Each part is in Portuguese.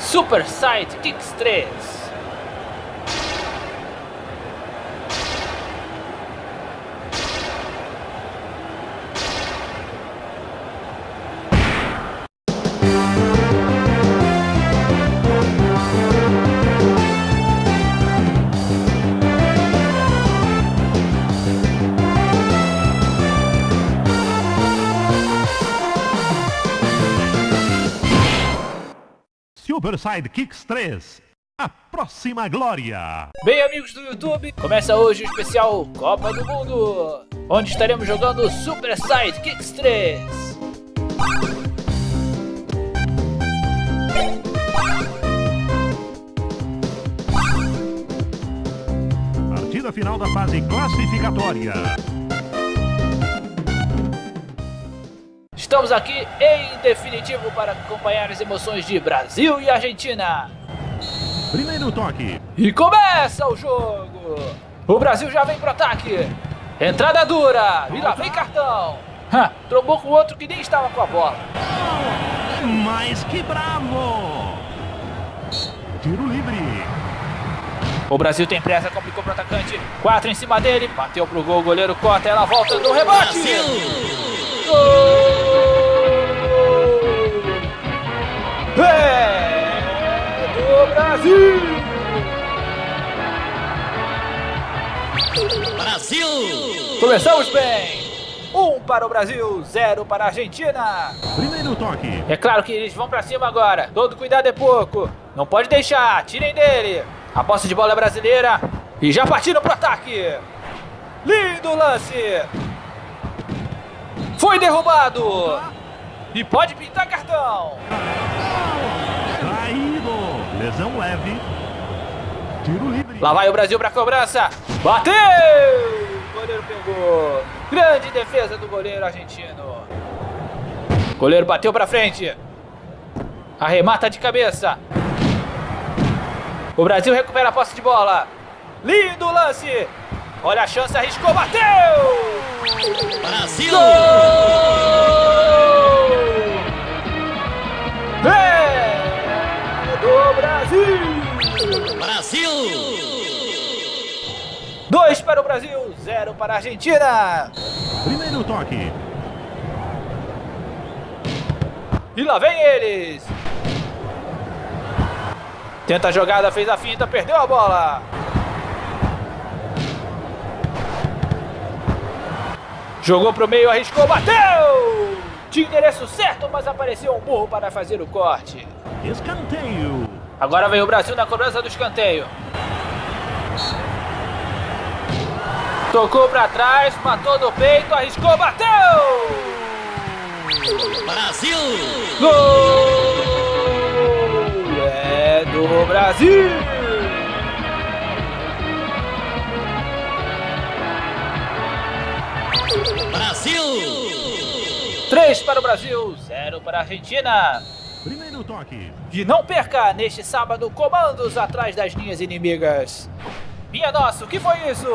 Super Side Kicks 3. Super Sidekicks 3. A próxima glória. Bem, amigos do YouTube, começa hoje o especial Copa do Mundo, onde estaremos jogando Super Sidekicks 3. Partida final da fase classificatória. Estamos aqui em definitivo para acompanhar as emoções de Brasil e Argentina. Primeiro toque. E começa o jogo. O Brasil já vem pro ataque. Entrada dura. E lá vem cartão. Ha, trombou com outro que nem estava com a bola. Mas que bravo! Tiro livre. O Brasil tem pressa, complicou pro atacante. Quatro em cima dele. Bateu pro gol, o goleiro corta, ela volta no rebote. Gol! Começamos bem! Um para o Brasil, zero para a Argentina. Primeiro toque. É claro que eles vão para cima agora. Todo cuidado é pouco. Não pode deixar. Tirem dele. A posse de bola é brasileira. E já partiram pro ataque. Lindo lance. Foi derrubado. E pode pintar cartão. Traído. Lesão leve. Tiro livre. Lá vai o Brasil para cobrança. Bateu. O goleiro pegou. Grande defesa do goleiro argentino. Goleiro bateu para frente. Arremata de cabeça. O Brasil recupera a posse de bola. Lindo lance. Olha a chance, arriscou, bateu! Brasil! Gol! 0 para a Argentina. Primeiro toque. E lá vem eles. Tenta a jogada, fez a finta, perdeu a bola. Jogou para o meio, arriscou, bateu! Tinha endereço certo, mas apareceu um burro para fazer o corte. Escanteio. Agora vem o Brasil na cobrança do escanteio. Tocou para trás, matou do peito, arriscou, bateu! Brasil! Gol! É do Brasil! Brasil! Três para o Brasil, zero para a Argentina. Primeiro toque. E não perca neste sábado comandos atrás das linhas inimigas. Minha nossa, o que foi isso?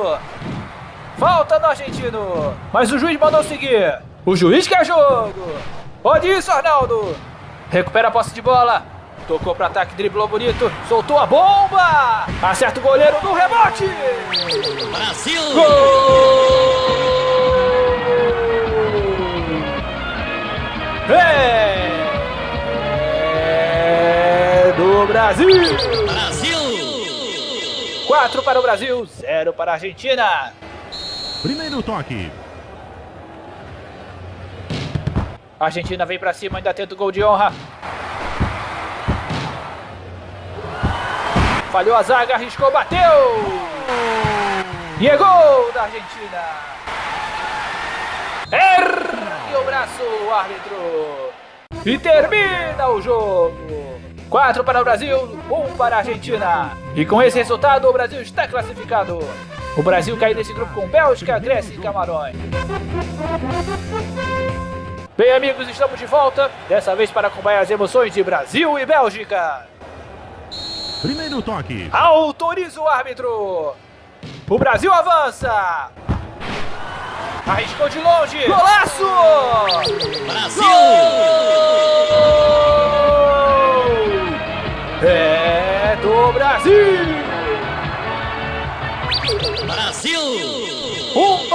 Falta do argentino. Mas o juiz mandou seguir. O juiz quer jogo. Pode isso, Arnaldo. Recupera a posse de bola. Tocou para ataque, driblou bonito. Soltou a bomba. Acerta o goleiro no rebote. Brasil! É do Brasil. Brasil! 4 para o Brasil, 0 para a Argentina. Primeiro toque. A Argentina vem para cima, ainda tenta o gol de honra. Falhou a zaga, arriscou, bateu. E é gol da Argentina. Ergue o braço, o árbitro. E termina o jogo. 4 para o Brasil, 1 para a Argentina. E com esse resultado, o Brasil está classificado. O Brasil cai nesse grupo com Bélgica, Grécia e Camarões. Bem, amigos, estamos de volta. Dessa vez para acompanhar as emoções de Brasil e Bélgica. Primeiro toque. Autoriza o árbitro. O Brasil avança. Arriscou de longe. Golaço! Brasil! Gol! do Brasil! Brasil!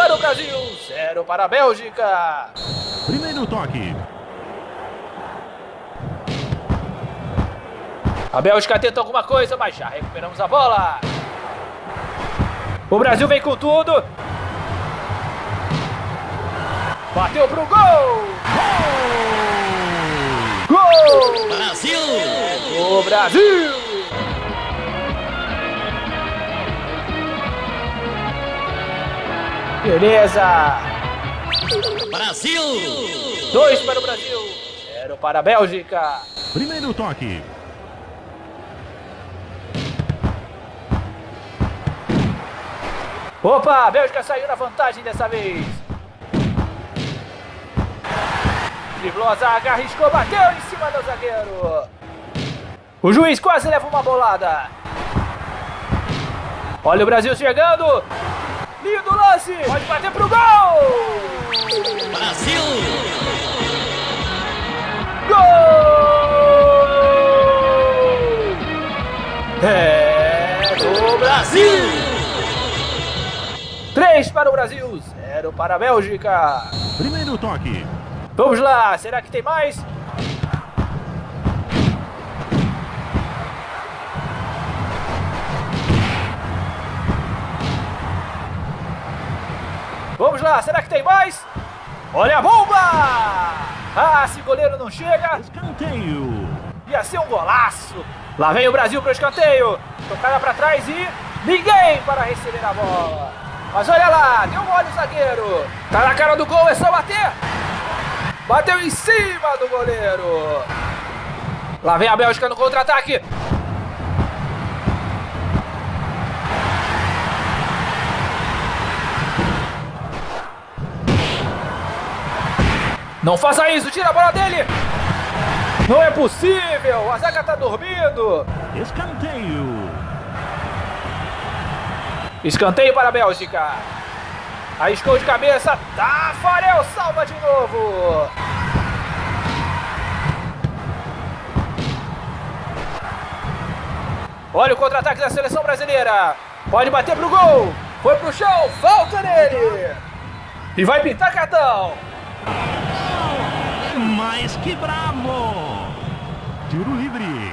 Para o Brasil, zero para a Bélgica. Primeiro toque. A Bélgica tenta alguma coisa, mas já recuperamos a bola. O Brasil vem com tudo. Bateu pro gol! Gol! Brasil! O Brasil! Beleza! Brasil! Dois para o Brasil, zero para a Bélgica. Primeiro toque. Opa, a Bélgica saiu na vantagem dessa vez. Driblou a zaga, arriscou, bateu em cima do zagueiro. O juiz quase leva uma bolada. Olha o Brasil chegando. Lindo lance. Pode bater pro gol. Brasil! Gol! É do Brasil. Três para o Brasil, zero para a Bélgica. Primeiro toque. Vamos lá, será que tem mais? Vamos lá, será que tem mais? Olha a bomba! Ah, se o goleiro não chega, Escanteio. ia ser um golaço. Lá vem o Brasil para o escanteio. Tocada para trás e ninguém para receber a bola. Mas olha lá, deu mole o zagueiro. Tá na cara do gol, é só bater. Bateu em cima do goleiro. Lá vem a Bélgica no contra-ataque. Não faça isso, tira a bola dele. Não é possível, a zaga tá dormindo. Escanteio. Escanteio para a Bélgica. Arriscou de cabeça. Tafarel salva de novo. Olha o contra-ataque da seleção brasileira. Pode bater pro gol. Foi pro chão. Falta nele. E vai pintar cartão. Mas que bravo. Tiro livre.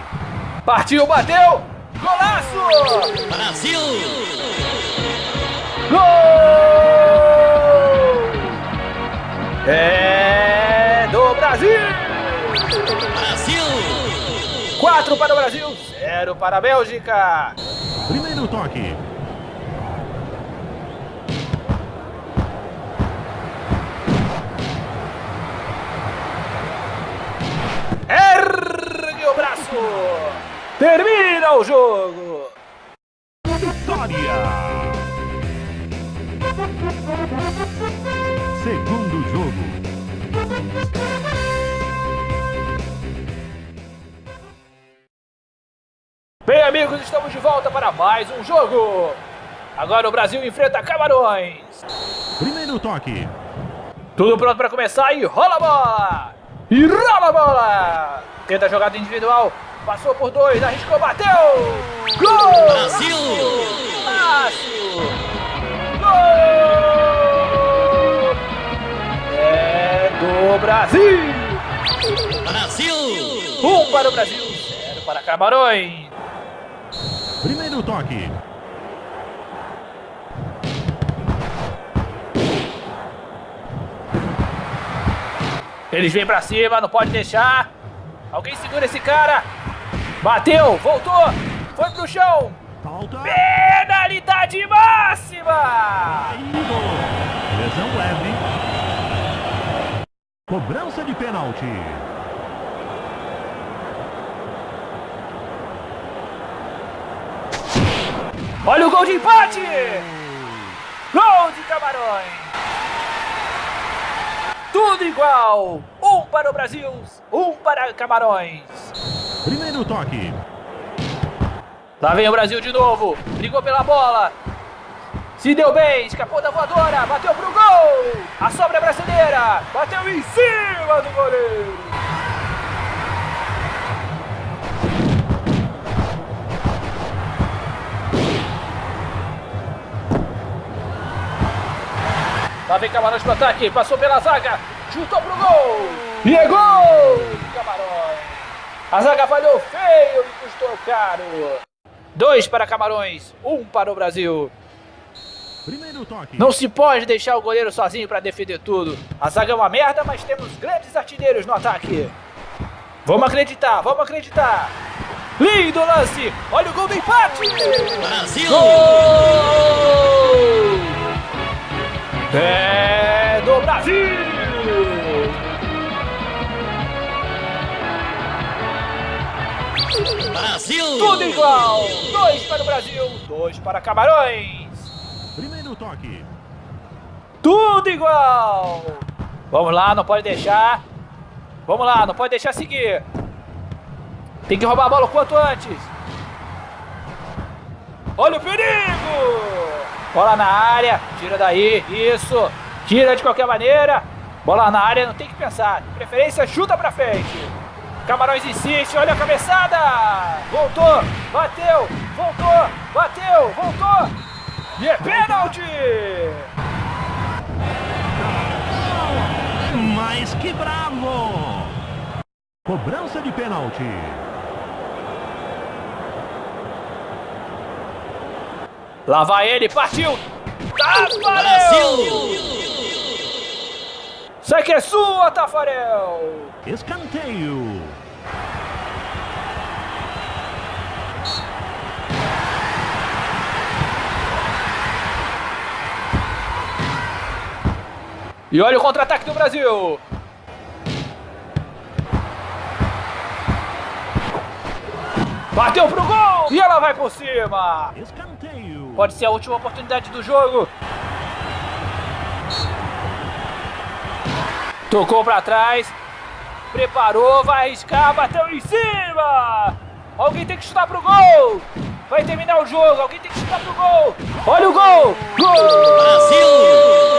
Partiu, bateu. Golaço. Brasil! Gol! É do Brasil. Brasil! 4 para o Brasil, 0 para a Bélgica. Primeiro toque. Ergue o braço. Termina o jogo. Vitória. Segundo jogo. Bem, amigos, estamos de volta para mais um jogo. Agora o Brasil enfrenta Camarões. Primeiro toque. Tudo pronto para começar e rola a bola! E rola a bola! Tenta a jogada individual, passou por dois, arriscou, bateu! Gol! Brasil! Fácil! Gol! É do Brasil! Brasil! Um para o Brasil, zero para Camarões. Primeiro toque. Eles vêm pra cima, não pode deixar. Alguém segura esse cara. Bateu, voltou, foi pro chão. Falta. Penalidade máxima! Caído. Lesão leve. Cobrança de pênalti. Olha o gol de empate! Gol de Camarões! Tudo igual! Para o Brasil, um para Camarões. Primeiro toque. Lá vem o Brasil de novo. Brigou pela bola. Se deu bem, escapou da voadora, bateu pro gol! A sobra é brasileira, bateu em cima do goleiro! Lá vem Camarões pro ataque, passou pela zaga, chutou pro gol! E é gol do Camarões. A zaga falhou feio e custou caro. Dois para Camarões, um para o Brasil. Primeiro toque. Não se pode deixar o goleiro sozinho para defender tudo. A zaga é uma merda, mas temos grandes artilheiros no ataque. Vamos acreditar, vamos acreditar. Lindo lance. Olha o gol do empate. Brasil! Gol! É do Brasil. Brasil! Tudo igual. Dois para o Brasil, dois para Camarões. Primeiro toque. Tudo igual! Vamos lá, não pode deixar. Vamos lá, não pode deixar seguir. Tem que roubar a bola o quanto antes. Olha o perigo! Bola na área, tira daí, isso. Tira de qualquer maneira. Bola na área, não tem que pensar. De preferência, chuta pra frente. Camarões insiste, olha a cabeçada! Voltou, bateu, voltou, bateu, voltou. E é pênalti! Mas que bravo! Cobrança de pênalti. Lá vai ele, partiu! Tafarel! Brasil! Sai que é sua, Tafarel! Escanteio. E olha o contra-ataque do Brasil! Bateu pro gol! E ela vai por cima! Escanteio. Pode ser a última oportunidade do jogo. Tocou pra trás. Preparou, vai arriscar, bateu em cima! Alguém tem que chutar pro gol! Vai terminar o jogo, alguém tem que chutar pro gol! Olha o gol! Gol! Brasil!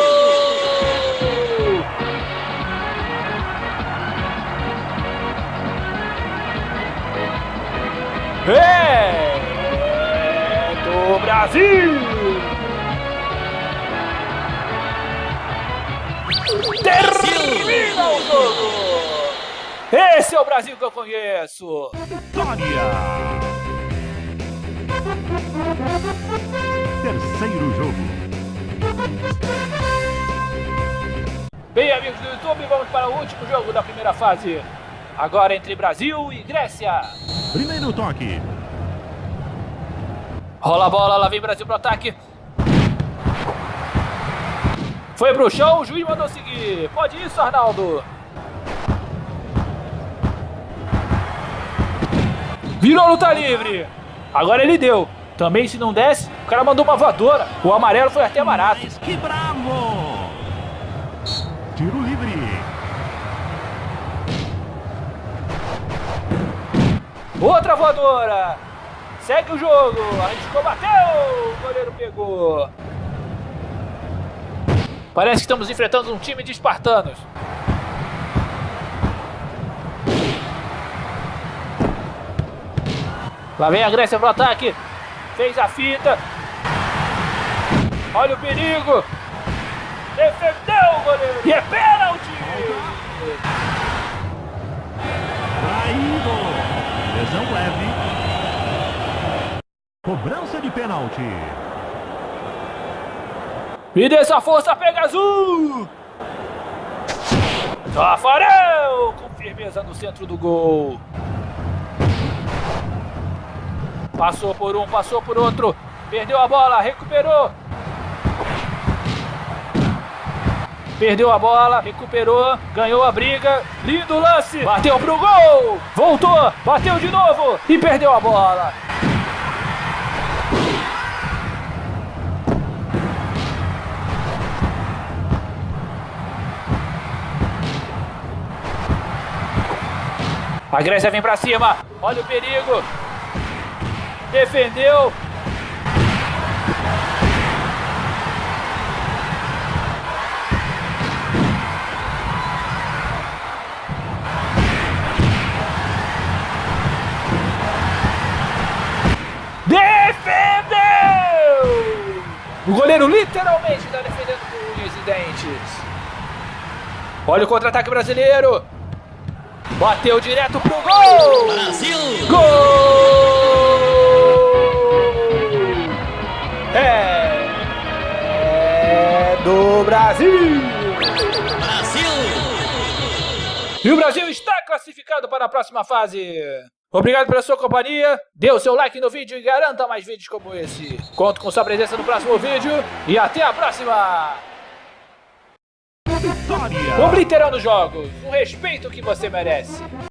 É do Brasil! Termina o jogo! Esse é o Brasil que eu conheço! Vitória. Terceiro jogo. Bem, amigos do YouTube, vamos para o último jogo da primeira fase. Agora entre Brasil e Grécia. Primeiro toque. Rola a bola, lá vem Brasil pro ataque. Foi pro chão, o juiz mandou seguir. Pode isso, Arnaldo. Virou luta livre. Agora ele deu. Também se não desse, o cara mandou uma voadora. O amarelo foi até barato. Mas que bravo! Tiro livre. Outra voadora. Segue o jogo. Arriscou, bateu. O goleiro pegou. Parece que estamos enfrentando um time de espartanos. Lá vem a Grécia pro ataque. Fez a fita. Olha o perigo. Defendeu o goleiro. E é pênalti. Traído. Lesão leve. Cobrança de pênalti. Me dê essa força, pega azul! Tafarel com firmeza no centro do gol. Passou por um, passou por outro. Perdeu a bola, recuperou. Perdeu a bola, recuperou, ganhou a briga. Lindo lance. Bateu pro gol. Voltou, bateu de novo e perdeu a bola. A Grécia vem pra cima. Olha o perigo. Defendeu. Defendeu! O goleiro literalmente está defendendo com unhas e dentes. Olha o contra-ataque brasileiro. Bateu direto pro gol. Brasil! Gol! É, é do Brasil. Brasil! E o Brasil está classificado para a próxima fase. Obrigado pela sua companhia. Dê o seu like no vídeo e garanta mais vídeos como esse. Conto com sua presença no próximo vídeo e até a próxima. Vitória! Obliterando jogos, o respeito que você merece.